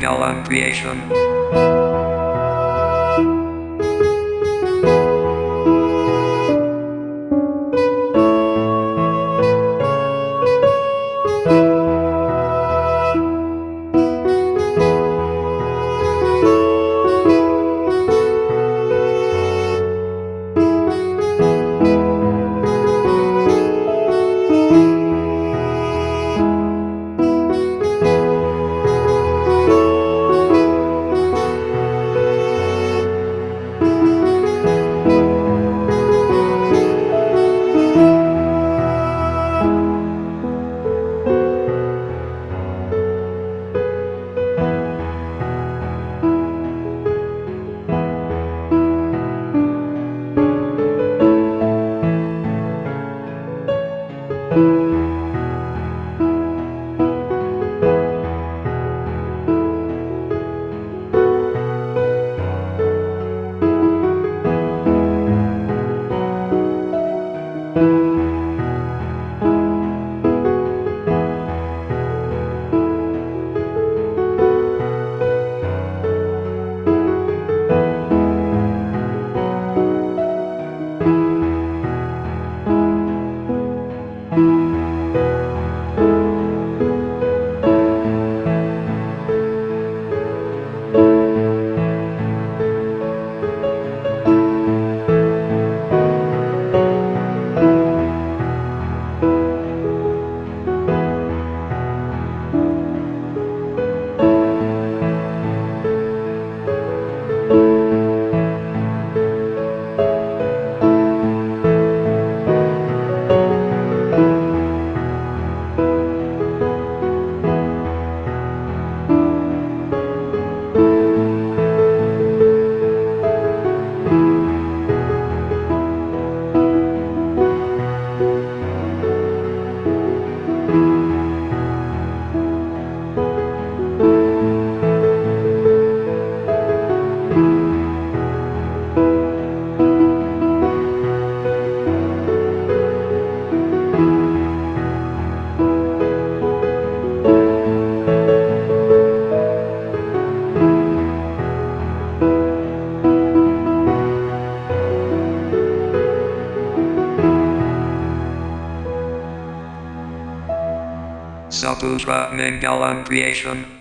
Menggalan Creation. Saputra Menggalan Creation.